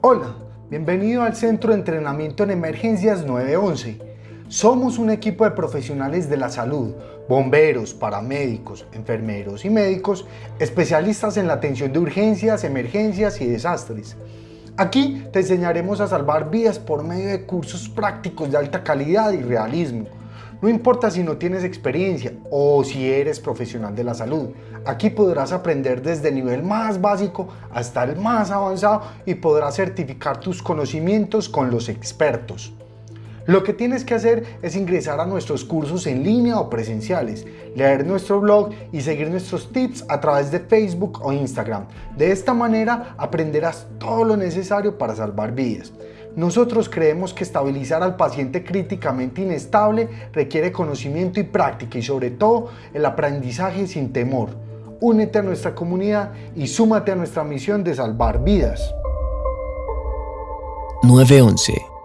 Hola, bienvenido al Centro de Entrenamiento en Emergencias 911. Somos un equipo de profesionales de la salud, bomberos, paramédicos, enfermeros y médicos, especialistas en la atención de urgencias, emergencias y desastres. Aquí te enseñaremos a salvar vidas por medio de cursos prácticos de alta calidad y realismo. No importa si no tienes experiencia o si eres profesional de la salud, aquí podrás aprender desde el nivel más básico hasta el más avanzado y podrás certificar tus conocimientos con los expertos. Lo que tienes que hacer es ingresar a nuestros cursos en línea o presenciales, leer nuestro blog y seguir nuestros tips a través de Facebook o Instagram. De esta manera aprenderás todo lo necesario para salvar vidas. Nosotros creemos que estabilizar al paciente críticamente inestable requiere conocimiento y práctica y sobre todo el aprendizaje sin temor. Únete a nuestra comunidad y súmate a nuestra misión de salvar vidas. 911